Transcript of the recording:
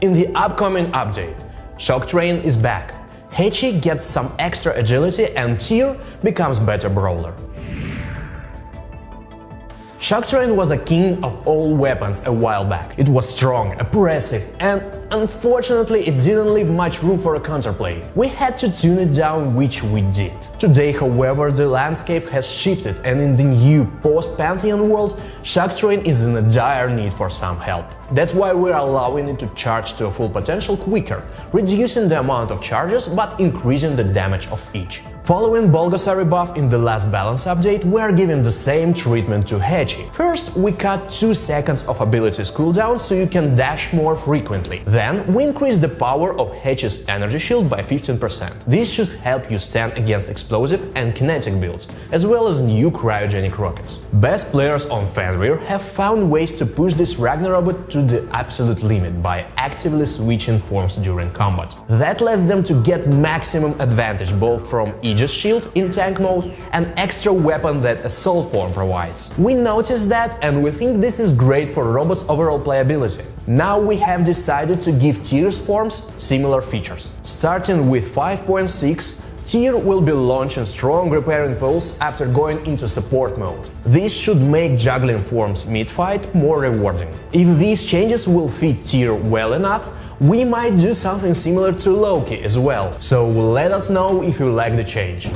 In the upcoming update, Shock Train is back. Haechi gets some extra agility and Tyr becomes better brawler. Shock Train was the king of all weapons a while back. It was strong, oppressive, and unfortunately it didn't leave much room for a counterplay. We had to tune it down, which we did. Today, however, the landscape has shifted and in the new post-Pantheon world, Shock Train is in a dire need for some help. That's why we're allowing it to charge to a full potential quicker, reducing the amount of charges but increasing the damage of each. Following Bulgasari buff in the last balance update, we are giving the same treatment to Haechi. First, we cut 2 seconds of abilities cooldown so you can dash more frequently. Then, we increase the power of Haechi's energy shield by 15%. This should help you stand against explosive and kinetic builds, as well as new cryogenic rockets. Best players on Fenrir have found ways to push this Ragnarok to the absolute limit by actively switching forms during combat. That lets them to get maximum advantage both from each Aegis shield in tank mode, an extra weapon that Assault form provides. We noticed that and we think this is great for robots' overall playability. Now we have decided to give Tyr's forms similar features. Starting with 5.6, Tyr will be launching strong repairing pulse after going into support mode. This should make juggling forms mid-fight more rewarding. If these changes will fit Tyr well enough, we might do something similar to Loki as well, so let us know if you like the change.